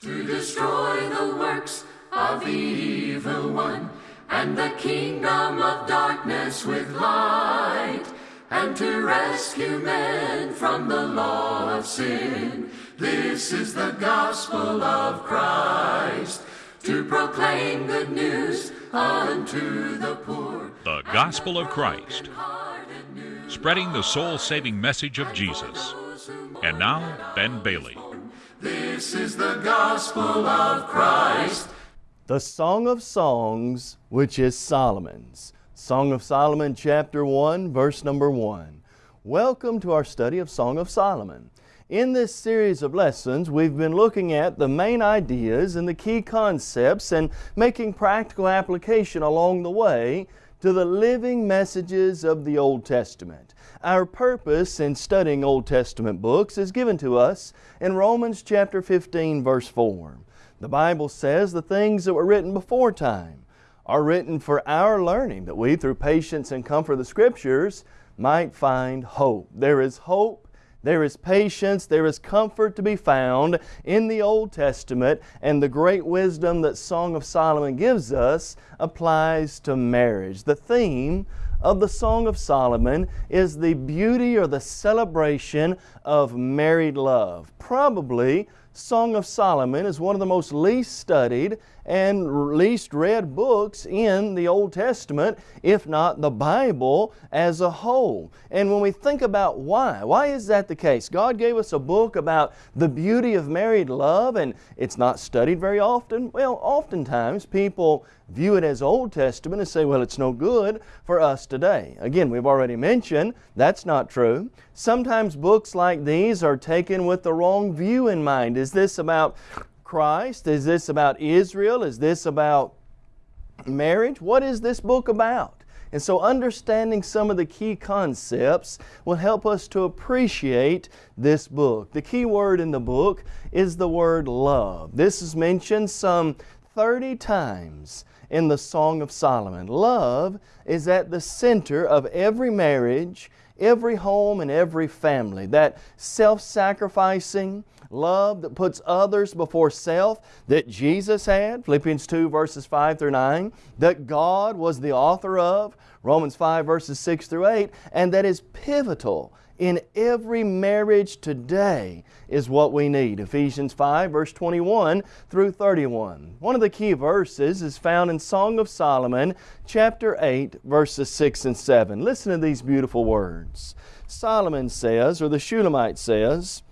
to destroy the works of the evil one, and the kingdom of darkness with light, and to rescue men from the law of sin. This is the gospel of Christ, to proclaim good news unto the poor. The Gospel of Christ, spreading the soul saving message of Jesus. And now, Ben Bailey. This is the gospel of Christ. The Song of Songs, which is Solomon's. Song of Solomon, chapter 1, verse number 1. Welcome to our study of Song of Solomon. In this series of lessons, we've been looking at the main ideas and the key concepts and making practical application along the way to the living messages of the Old Testament. Our purpose in studying Old Testament books is given to us in Romans chapter 15 verse 4. The Bible says the things that were written before time are written for our learning that we through patience and comfort of the Scriptures might find hope. There is hope there is patience, there is comfort to be found in the Old Testament, and the great wisdom that Song of Solomon gives us applies to marriage. The theme of the Song of Solomon is the beauty or the celebration of married love. Probably Song of Solomon is one of the most least studied and least read books in the Old Testament, if not the Bible as a whole. And when we think about why, why is that the case? God gave us a book about the beauty of married love and it's not studied very often. Well, oftentimes people view it as Old Testament and say, well, it's no good for us today. Again, we've already mentioned that's not true. Sometimes books like these are taken with the wrong view in mind. Is this about Christ? Is this about Israel? Is this about marriage? What is this book about? And so understanding some of the key concepts will help us to appreciate this book. The key word in the book is the word love. This is mentioned some 30 times in the Song of Solomon. Love is at the center of every marriage, every home, and every family. That self-sacrificing, love that puts others before self that Jesus had, Philippians 2 verses 5 through 9, that God was the author of, Romans 5 verses 6 through 8, and that is pivotal in every marriage today is what we need. Ephesians 5 verse 21 through 31. One of the key verses is found in Song of Solomon chapter 8 verses 6 and 7. Listen to these beautiful words. Solomon says, or the Shulamite says,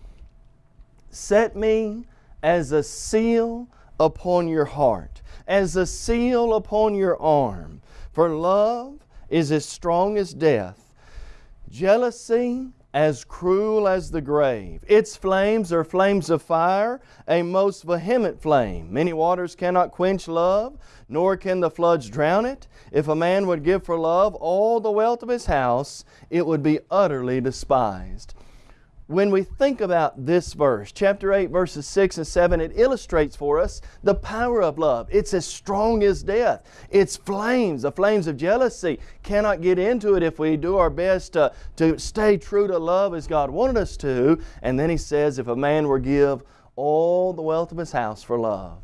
Set me as a seal upon your heart, as a seal upon your arm. For love is as strong as death, jealousy as cruel as the grave. Its flames are flames of fire, a most vehement flame. Many waters cannot quench love, nor can the floods drown it. If a man would give for love all the wealth of his house, it would be utterly despised when we think about this verse, chapter 8, verses 6 and 7, it illustrates for us the power of love. It's as strong as death. It's flames, the flames of jealousy. Cannot get into it if we do our best to, to stay true to love as God wanted us to. And then he says, if a man were give all the wealth of his house for love,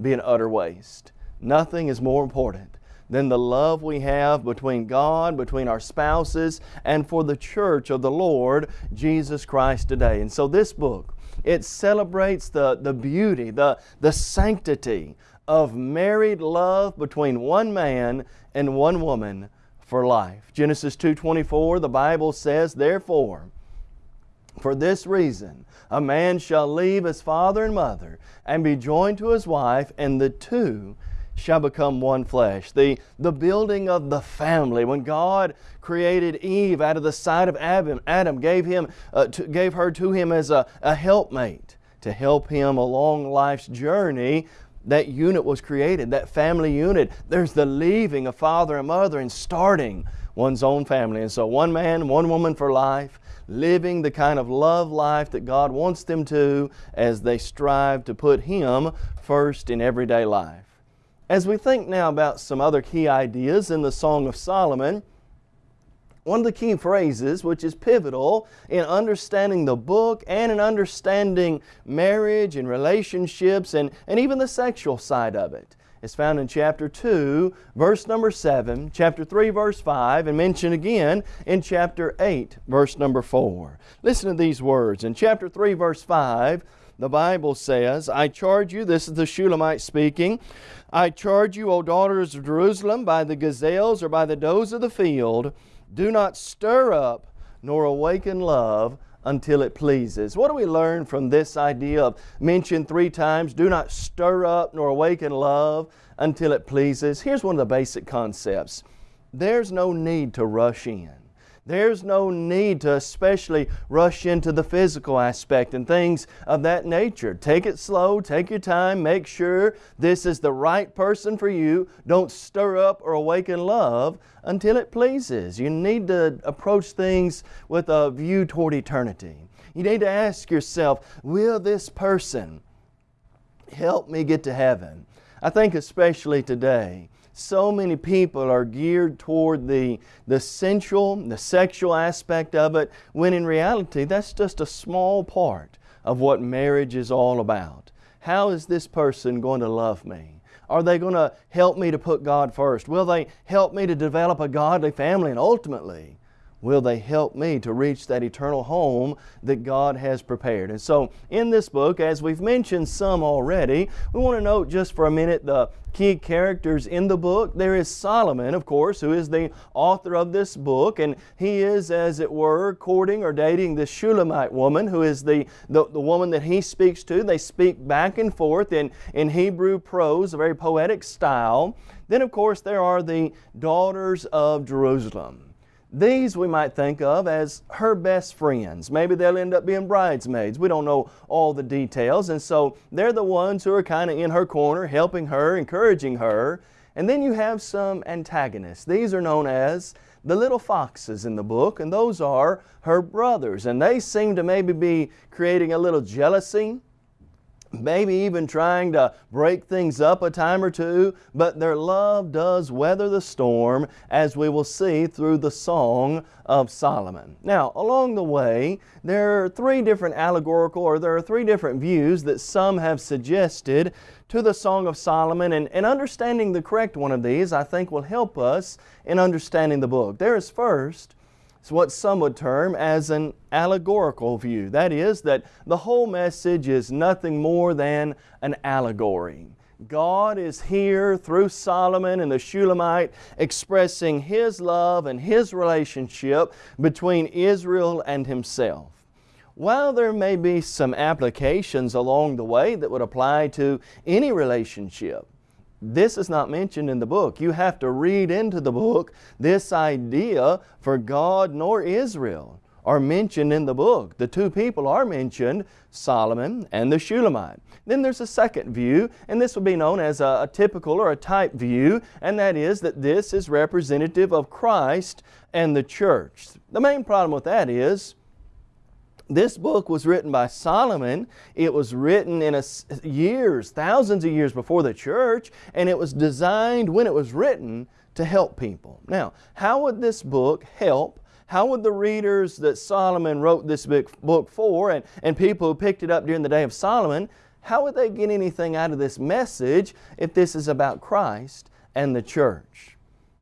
be an utter waste. Nothing is more important than the love we have between God, between our spouses, and for the church of the Lord Jesus Christ today. And so this book, it celebrates the, the beauty, the, the sanctity of married love between one man and one woman for life. Genesis 2.24, the Bible says, Therefore, for this reason, a man shall leave his father and mother and be joined to his wife, and the two shall become one flesh. The, the building of the family. When God created Eve out of the side of Adam, Adam gave, him, uh, to, gave her to him as a, a helpmate to help him along life's journey. That unit was created, that family unit. There's the leaving of father and mother and starting one's own family. And so one man, one woman for life, living the kind of love life that God wants them to as they strive to put Him first in everyday life. As we think now about some other key ideas in the Song of Solomon, one of the key phrases which is pivotal in understanding the book and in understanding marriage and relationships and, and even the sexual side of it is found in chapter 2, verse number 7, chapter 3, verse 5, and mentioned again in chapter 8, verse number 4. Listen to these words. In chapter 3, verse 5, the Bible says, I charge you, this is the Shulamite speaking, I charge you, O daughters of Jerusalem, by the gazelles or by the does of the field, do not stir up nor awaken love until it pleases. What do we learn from this idea of mentioned three times, do not stir up nor awaken love until it pleases? Here's one of the basic concepts. There's no need to rush in. There's no need to especially rush into the physical aspect and things of that nature. Take it slow, take your time, make sure this is the right person for you. Don't stir up or awaken love until it pleases. You need to approach things with a view toward eternity. You need to ask yourself, will this person help me get to heaven? I think especially today, so many people are geared toward the, the sensual, the sexual aspect of it, when in reality that's just a small part of what marriage is all about. How is this person going to love me? Are they going to help me to put God first? Will they help me to develop a godly family? And ultimately, will they help me to reach that eternal home that God has prepared? And so, in this book, as we've mentioned some already, we want to note just for a minute the key characters in the book. There is Solomon, of course, who is the author of this book, and he is, as it were, courting or dating the Shulamite woman, who is the, the, the woman that he speaks to. They speak back and forth in, in Hebrew prose, a very poetic style. Then, of course, there are the daughters of Jerusalem. These we might think of as her best friends. Maybe they'll end up being bridesmaids. We don't know all the details. And so they're the ones who are kind of in her corner, helping her, encouraging her. And then you have some antagonists. These are known as the little foxes in the book, and those are her brothers. And they seem to maybe be creating a little jealousy maybe even trying to break things up a time or two, but their love does weather the storm, as we will see through the Song of Solomon. Now, along the way, there are three different allegorical, or there are three different views that some have suggested to the Song of Solomon, and, and understanding the correct one of these, I think, will help us in understanding the book. There is first, what some would term as an allegorical view. That is, that the whole message is nothing more than an allegory. God is here through Solomon and the Shulamite expressing His love and His relationship between Israel and Himself. While there may be some applications along the way that would apply to any relationship, this is not mentioned in the book. You have to read into the book this idea for God nor Israel are mentioned in the book. The two people are mentioned, Solomon and the Shulamite. Then there's a second view, and this would be known as a, a, typical or a type view, and that is that this is representative of Christ and the church. The main problem with that is this book was written by Solomon. It was written in a, years, thousands of years before the church, and it was designed when it was written to help people. Now, how would this book help? How would the readers that Solomon wrote this book for and, and people who picked it up during the day of Solomon, how would they get anything out of this message if this is about Christ and the church?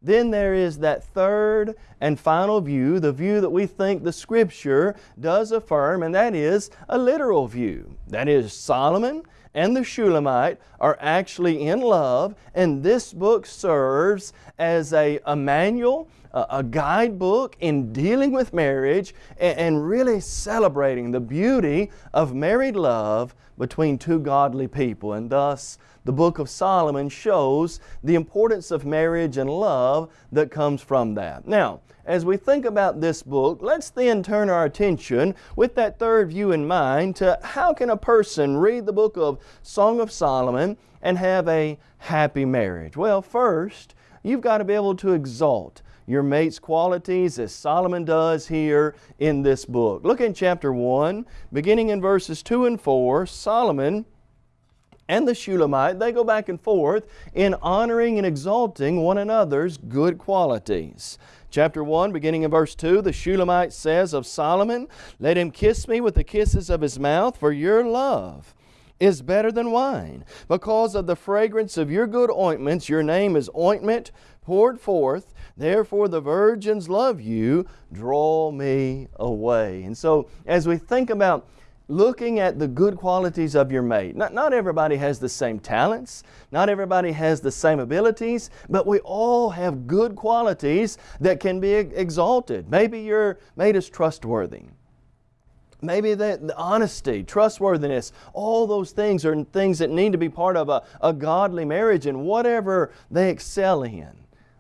Then there is that third and final view, the view that we think the Scripture does affirm, and that is a literal view. That is, Solomon and the Shulamite are actually in love, and this book serves as a, a manual, a, guidebook in dealing with marriage and really celebrating the beauty of married love between two godly people. And thus, the book of Solomon shows the importance of marriage and love that comes from that. Now, as we think about this book, let's then turn our attention with that third view in mind to how can a person read the book of Song of Solomon and have a happy marriage? Well, first, you've got to be able to exalt your mate's qualities as Solomon does here in this book. Look in chapter 1, beginning in verses 2 and 4, Solomon and the Shulamite, they go back and forth in honoring and exalting one another's good qualities. Chapter 1, beginning in verse 2, the Shulamite says of Solomon, Let him kiss me with the kisses of his mouth, for your love is better than wine. Because of the fragrance of your good ointments, your name is ointment poured forth. Therefore the virgins love you. Draw me away. And so, as we think about looking at the good qualities of your mate. Not, not everybody has the same talents, not everybody has the same abilities, but we all have good qualities that can be exalted. Maybe your mate is trustworthy. Maybe the honesty, trustworthiness, all those things are things that need to be part of a, a godly marriage and whatever they excel in.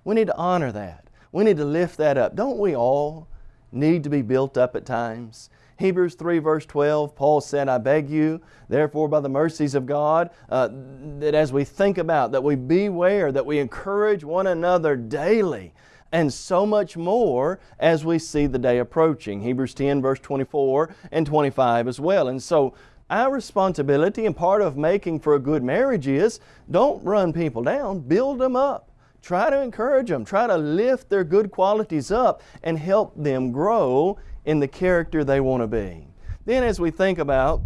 We need to honor that. We need to lift that up. Don't we all need to be built up at times? Hebrews 3 verse 12, Paul said, I beg you, therefore by the mercies of God, uh, that as we think about, that we beware, that we encourage one another daily, and so much more as we see the day approaching. Hebrews 10 verse 24 and 25 as well. And so our responsibility and part of making for a good marriage is don't run people down, build them up. Try to encourage them. Try to lift their good qualities up and help them grow in the character they want to be. Then as we think about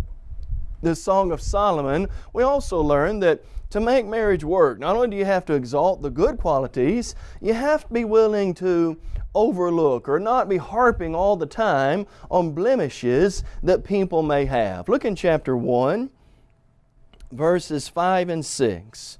the Song of Solomon, we also learn that to make marriage work, not only do you have to exalt the good qualities, you have to be willing to overlook or not be harping all the time on blemishes that people may have. Look in chapter 1, verses 5 and 6.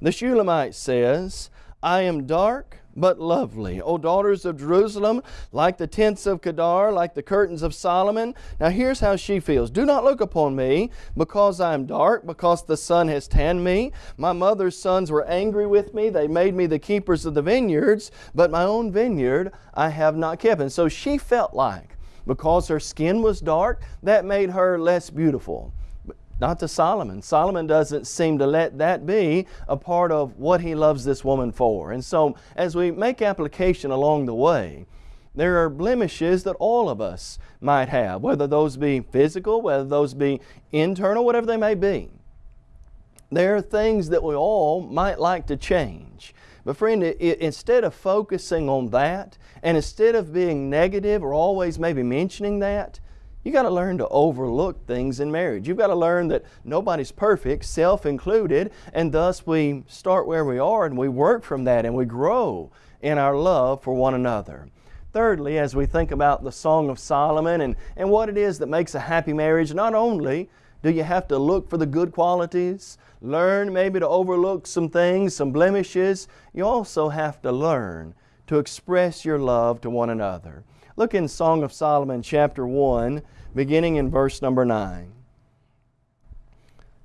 The Shulamite says, I am dark but lovely. O daughters of Jerusalem, like the tents of Kedar, like the curtains of Solomon. Now here's how she feels. Do not look upon me because I am dark, because the sun has tanned me. My mother's sons were angry with me. They made me the keepers of the vineyards, but my own vineyard I have not kept. And so she felt like because her skin was dark, that made her less beautiful not to Solomon. Solomon doesn't seem to let that be a part of what he loves this woman for. And so, as we make application along the way, there are blemishes that all of us might have, whether those be physical, whether those be internal, whatever they may be. There are things that we all might like to change. But friend, it, it, instead of focusing on that, and instead of being negative or always maybe mentioning that, you got to learn to overlook things in marriage. You've got to learn that nobody's perfect, self included, and thus we start where we are and we work from that and we grow in our love for one another. Thirdly, as we think about the Song of Solomon and, and what it is that makes a happy marriage, not only do you have to look for the good qualities, learn maybe to overlook some things, some blemishes, you also have to learn to express your love to one another. Look in Song of Solomon chapter 1 beginning in verse number 9.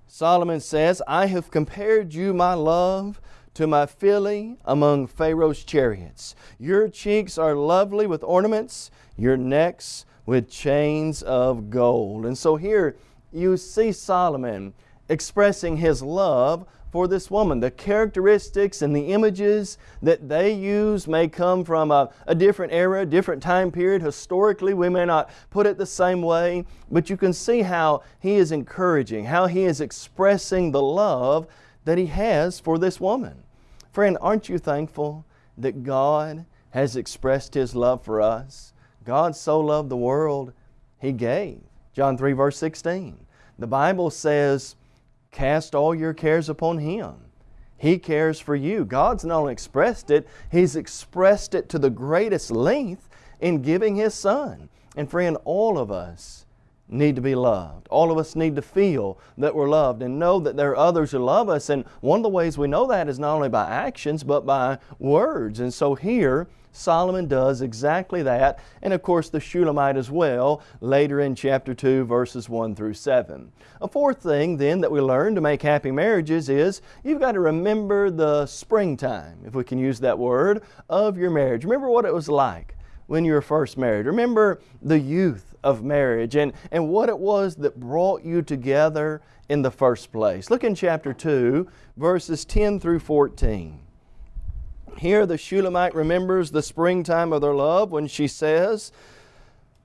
Solomon says, I have compared you, my love, to my filly among Pharaoh's chariots. Your cheeks are lovely with ornaments, your necks with chains of gold. And so here you see Solomon expressing his love for this woman. The characteristics and the images that they use may come from a, a, different era, different time period. Historically, we may not put it the same way, but you can see how he is encouraging, how he is expressing the love that he has for this woman. Friend, aren't you thankful that God has expressed His love for us? God so loved the world, He gave. John 3, verse 16. The Bible says, Cast all your cares upon Him. He cares for you. God's not only expressed it, He's expressed it to the greatest length in giving His Son. And friend, all of us need to be loved. All of us need to feel that we're loved and know that there are others who love us. And one of the ways we know that is not only by actions, but by words. And so here, Solomon does exactly that, and of course the Shulamite as well, later in chapter 2, verses 1 through 7. A fourth thing then that we learn to make happy marriages is you've got to remember the springtime, if we can use that word, of your marriage. Remember what it was like when you were first married. Remember the youth of marriage and, and what it was that brought you together in the first place. Look in chapter 2, verses 10 through 14. Here the Shulamite remembers the springtime of their love when she says,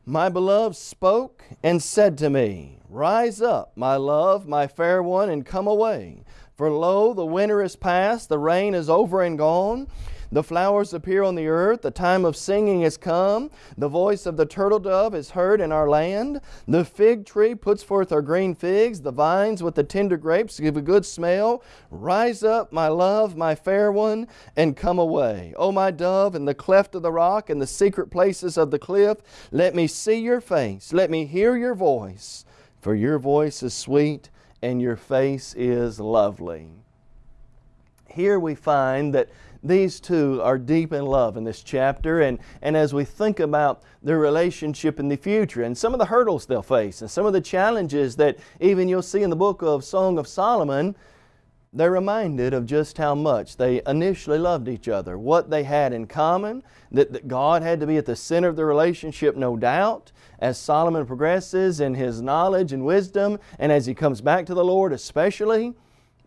My beloved spoke and said to me, Rise up, my love, my fair one, and come away. For lo, the winter is past, the rain is over and gone. The flowers appear on the earth, the time of singing is come. The voice of the turtle dove is heard in our land. The fig tree puts forth her green figs, the vines with the tender grapes give a good smell. Rise up, my love, my fair one, and come away. O my dove, in the cleft of the rock, in the secret places of the cliff, let me see your face, let me hear your voice, for your voice is sweet and your face is lovely. Here we find that these two are deep in love in this chapter and, and as we think about their relationship in the future and some of the hurdles they'll face and some of the challenges that even you'll see in the book of Song of Solomon, they're reminded of just how much they initially loved each other, what they had in common, that, that God had to be at the center of the relationship, no doubt. As Solomon progresses in his knowledge and wisdom, and as he comes back to the Lord especially,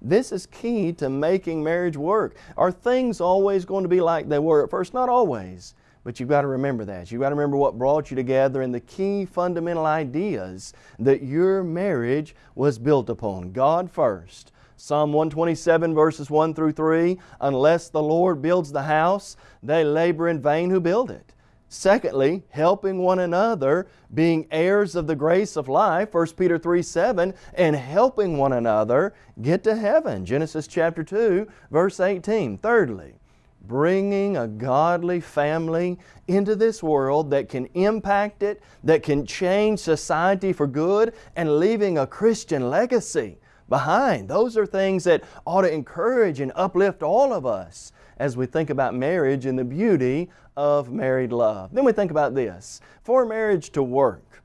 this is key to making marriage work. Are things always going to be like they were at first? Not always. But you've got to remember that. You've got to remember what brought you together and the key fundamental ideas that your marriage was built upon. God first. Psalm 127 verses 1 through 3, Unless the Lord builds the house, they labor in vain who build it. Secondly, helping one another, being heirs of the grace of life, 1 Peter 3 7, and helping one another get to heaven, Genesis chapter 2, verse 18. Thirdly, bringing a godly family into this world that can impact it, that can change society for good, and leaving a Christian legacy behind. Those are things that ought to encourage and uplift all of us as we think about marriage and the beauty of married love. Then we think about this. For marriage to work,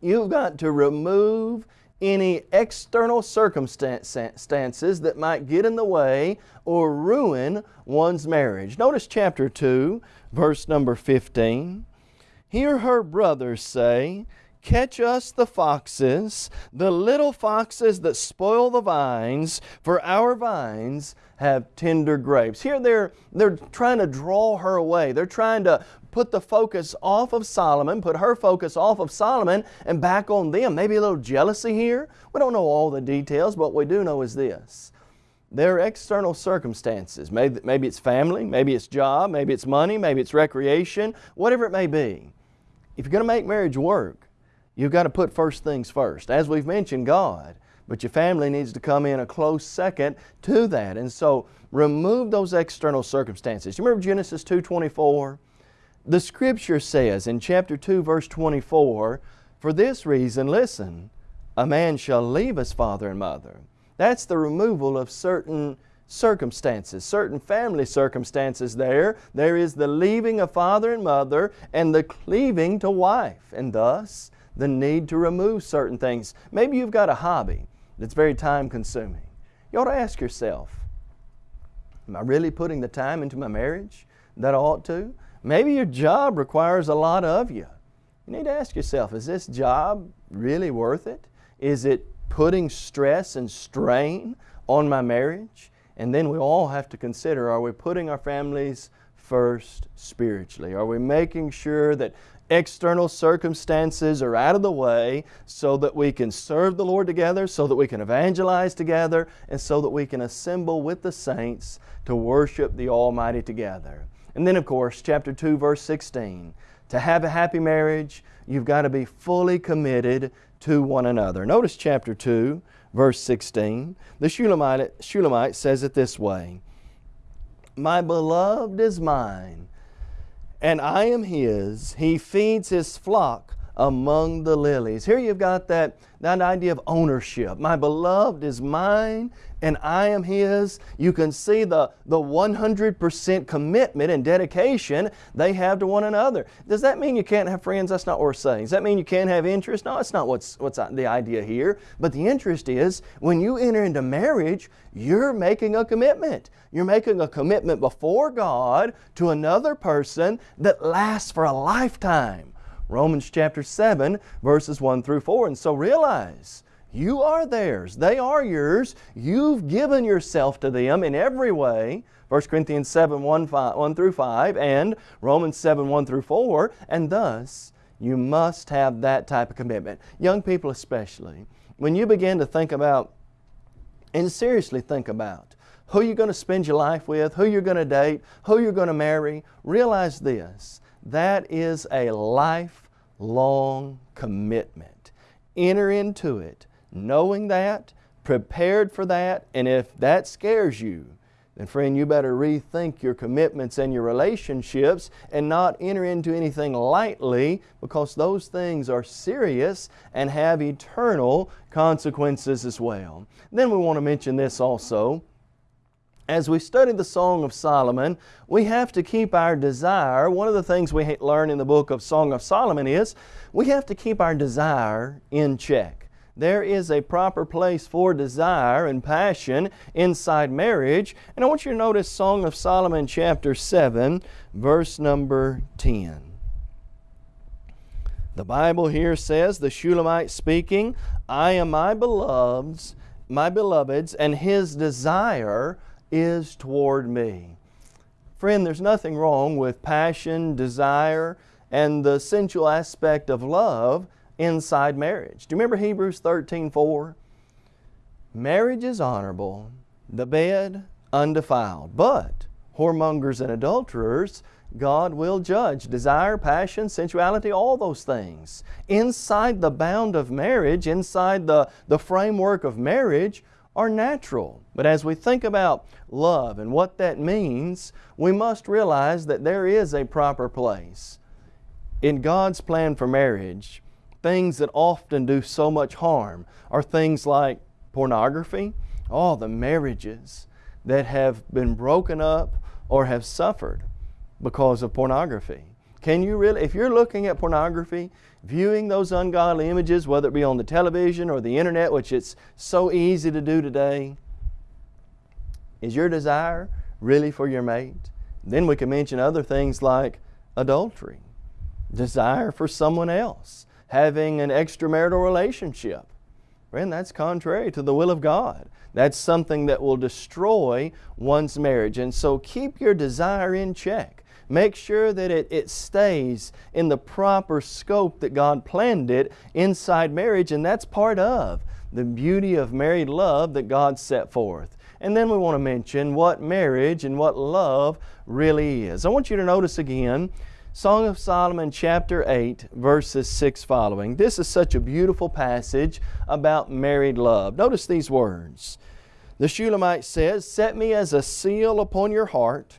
you've got to remove any external circumstances that might get in the way or ruin one's marriage. Notice chapter 2, verse number 15. Hear her brothers say, Catch us the foxes, the little foxes that spoil the vines, for our vines have tender grapes. Here they're, they're trying to draw her away. They're trying to put the focus off of Solomon, put her focus off of Solomon and back on them. Maybe a little jealousy here. We don't know all the details, but what we do know is this. There are external circumstances. Maybe, maybe it's family, maybe it's job, maybe it's money, maybe it's recreation, whatever it may be. If you're going to make marriage work, you've got to put first things first. As we've mentioned, God. But your family needs to come in a close second to that. And so remove those external circumstances. You remember Genesis 2.24? The Scripture says in chapter 2 verse 24, For this reason, listen, a man shall leave his father and mother. That's the removal of certain circumstances, certain family circumstances there. There is the leaving of father and mother and the cleaving to wife, and thus the need to remove certain things. Maybe you've got a hobby that's very time consuming. You ought to ask yourself, am I really putting the time into my marriage that I ought to? Maybe your job requires a lot of you. You need to ask yourself, is this job really worth it? Is it putting stress and strain on my marriage? And then we all have to consider, are we putting our families first spiritually? Are we making sure that external circumstances are out of the way so that we can serve the Lord together, so that we can evangelize together, and so that we can assemble with the saints to worship the Almighty together. And then, of course, chapter 2, verse 16. To have a happy marriage, you've got to be fully committed to one another. Notice chapter 2, verse 16. The Shulamite, Shulamite says it this way My beloved is mine and I am His. He feeds His flock among the lilies. Here you've got that, that idea of ownership. My beloved is mine and I am His. You can see the, the 100% commitment and dedication they have to one another. Does that mean you can't have friends? That's not what we're saying. Does that mean you can't have interest? No, that's not what's, what's the idea here. But the interest is when you enter into marriage, you're making a commitment. You're making a commitment before God to another person that lasts for a lifetime. Romans chapter 7, verses 1 through 4. And so realize, you are theirs. They are yours. You've given yourself to them in every way. 1 Corinthians 7, 1, 5, 1 through 5 and Romans 7, 1 through 4. And thus, You must have that type of commitment. Young people especially, when you begin to think about and seriously think about who you're going to spend your life with, who you're going to date, who you're going to marry, realize this. That is a lifelong commitment. Enter into it knowing that, prepared for that, and if that scares you, then friend, you better rethink your commitments and your relationships and not enter into anything lightly because those things are serious and have eternal consequences as well. Then we want to mention this also. As we study the Song of Solomon, we have to keep our desire. One of the things we learn in the book of Song of Solomon is we have to keep our desire in check. There is a proper place for desire and passion inside marriage. And I want you to notice Song of Solomon chapter 7, verse number 10. The Bible here says, the Shulamite speaking, I am my beloved's, my beloved's, and his desire is toward me. Friend, there's nothing wrong with passion, desire, and the sensual aspect of love inside marriage. Do you remember Hebrews 13 4? Marriage is honorable, the bed undefiled, but whoremongers and adulterers God will judge. Desire, passion, sensuality, all those things. Inside the bound of marriage, inside the, the framework of marriage, are natural. But as we think about love and what that means, we must realize that there is a proper place. In God's plan for marriage, things that often do so much harm are things like pornography, all the marriages that have been broken up or have suffered because of pornography. Can you really, if you're looking at pornography, viewing those ungodly images, whether it be on the television or the internet, which it's so easy to do today, is your desire really for your mate? Then we can mention other things like adultery, desire for someone else, having an extramarital relationship. Friend, that's contrary to the will of God. That's something that will destroy one's marriage. And so keep your desire in check. Make sure that it, it stays in the proper scope that God planned it inside marriage, and that's part of the beauty of married love that God set forth. And then we want to mention what marriage and what love really is. I want you to notice again Song of Solomon chapter 8 verses 6 following. This is such a beautiful passage about married love. Notice these words. The Shulamite says, Set me as a seal upon your heart,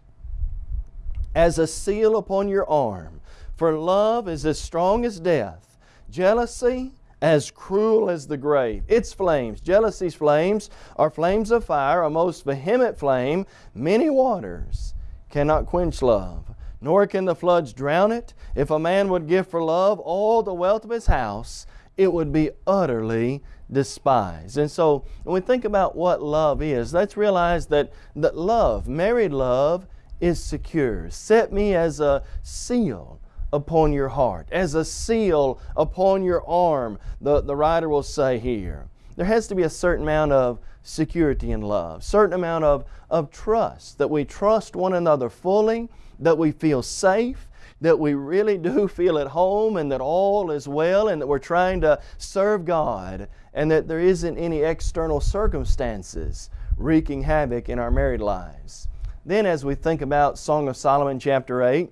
as a seal upon your arm. For love is as strong as death, jealousy as cruel as the grave. Its flames, jealousy's flames, are flames of fire, a most vehement flame. Many waters cannot quench love nor can the floods drown it. If a man would give for love all the wealth of his house, it would be utterly despised. And so when we think about what love is, let's realize that, that love, married love, is secure. Set me as a seal upon your heart, as a seal upon your arm, the, the writer will say here. There has to be a certain amount of security in love, certain amount of, of trust, that we trust one another fully, that we feel safe, that we really do feel at home and that all is well and that we're trying to serve God and that there isn't any external circumstances wreaking havoc in our married lives. Then as we think about Song of Solomon chapter 8,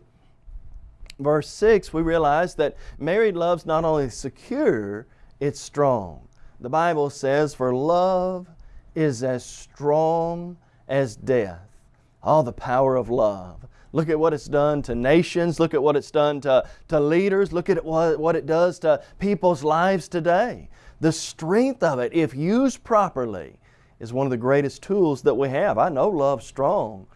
verse 6, we realize that married love's not only secure, it's strong. The Bible says, for love is as strong as death. All the power of love. Look at what it's done to nations. Look at what it's done to, to leaders. Look at what, what it does to people's lives today. The strength of it, if used properly, is one of the greatest tools that we have. I know love's strong,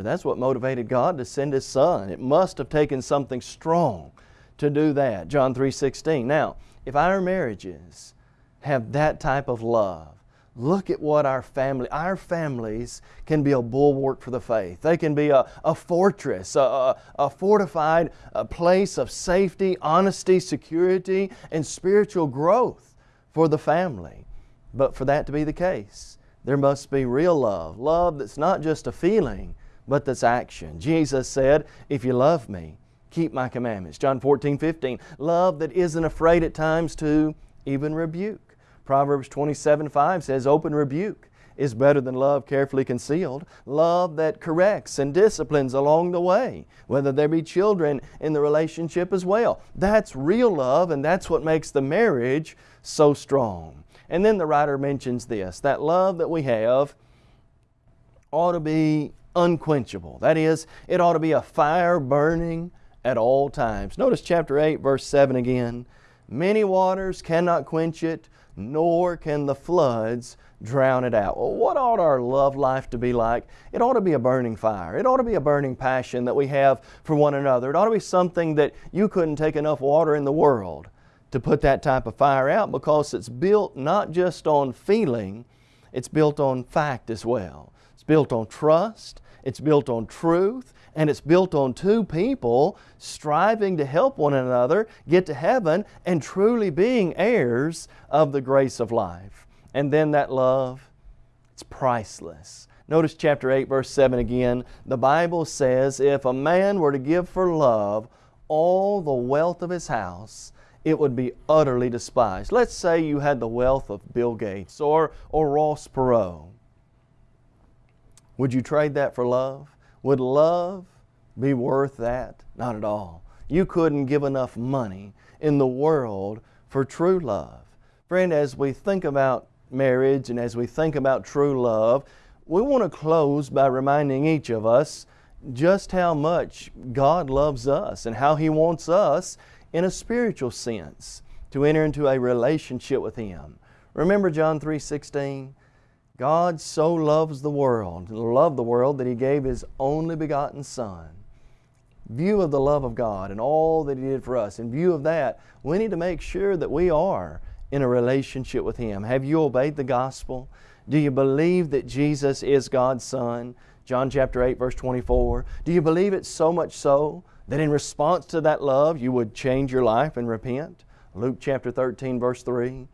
for that's what motivated God to send His Son. It must have taken something strong to do that. John 3.16. Now, if our marriages have that type of love, Look at what our family, our families can be a bulwark for the faith. They can be a, a fortress, a, a fortified a place of safety, honesty, security, and spiritual growth for the family. But for that to be the case, there must be real love. Love that's not just a feeling, but this action. Jesus said, If you love me, keep my commandments. John 14, 15. Love that isn't afraid at times to even rebuke. Proverbs 27, 5 says, Open rebuke is better than love carefully concealed. Love that corrects and disciplines along the way, whether there be children in the relationship as well. That's real love, and that's what makes the marriage so strong. And then the writer mentions this that love that we have ought to be unquenchable. That is, it ought to be a fire burning at all times. Notice chapter 8, verse 7 again. Many waters cannot quench it, nor can the floods drown it out. Well, what ought our love life to be like? It ought to be a burning fire. It ought to be a burning passion that we have for one another. It ought to be something that you couldn't take enough water in the world to put that type of fire out because it's built not just on feeling, it's built on fact as well. Built on trust, it's built on truth, and it's built on two people striving to help one another get to heaven and truly being heirs of the grace of life. And then that love, it's priceless. Notice chapter 8, verse 7 again. The Bible says, If a man were to give for love all the wealth of his house, it would be utterly despised. Let's say you had the wealth of Bill Gates or, or Ross Perot. Would you trade that for love? Would love be worth that? Not at all. You couldn't give enough money in the world for true love. Friend, as we think about marriage and as we think about true love, we want to close by reminding each of us just how much God loves us and how He wants us in a spiritual sense to enter into a relationship with Him. Remember John 3:16? God so loves the world, loved the world that He gave His only begotten Son. View of the love of God and all that He did for us, in view of that, we need to make sure that we are in a relationship with Him? Have you obeyed the gospel? Do you believe that Jesus is God's Son? John chapter 8, verse 24. Do you believe it so much so that in response to that love you would change your life and repent? Luke chapter 13, verse 3.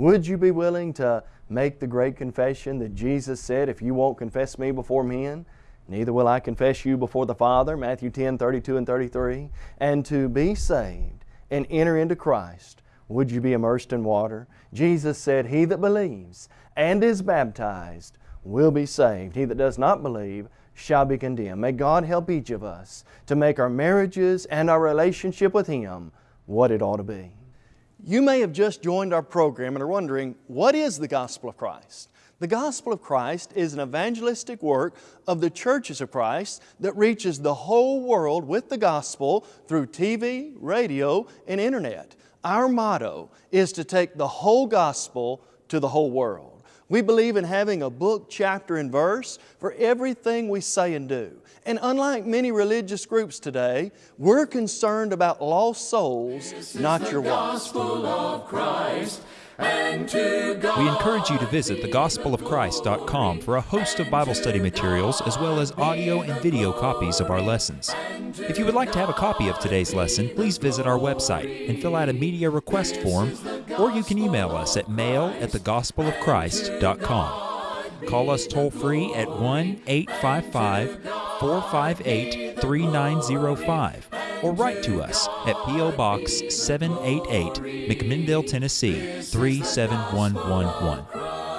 Would you be willing to make the great confession that Jesus said, If you won't confess me before men, neither will I confess you before the Father? Matthew 10, 32 and 33. And to be saved and enter into Christ would you be immersed in water? Jesus said, He that believes and is baptized will be saved. He that does not believe shall be condemned. May God help each of us to make our marriages and our relationship with Him what it ought to be. You may have just joined our program and are wondering, what is the gospel of Christ? The gospel of Christ is an evangelistic work of the churches of Christ that reaches the whole world with the gospel through TV, radio, and internet. Our motto is to take the whole gospel to the whole world. We believe in having a book, chapter, and verse for everything we say and do. And unlike many religious groups today, we're concerned about lost souls, not your wife. We encourage you to visit thegospelofchrist.com for a host of Bible study materials as well as audio and video copies of our lessons. If you would like to have a copy of today's lesson, please visit our website and fill out a media request form, or you can email us at mail at thegospelofchrist.com. Call us toll free at 1 855 458 3905 or write to us at P.O. Box 788, McMinnville, Tennessee 37111.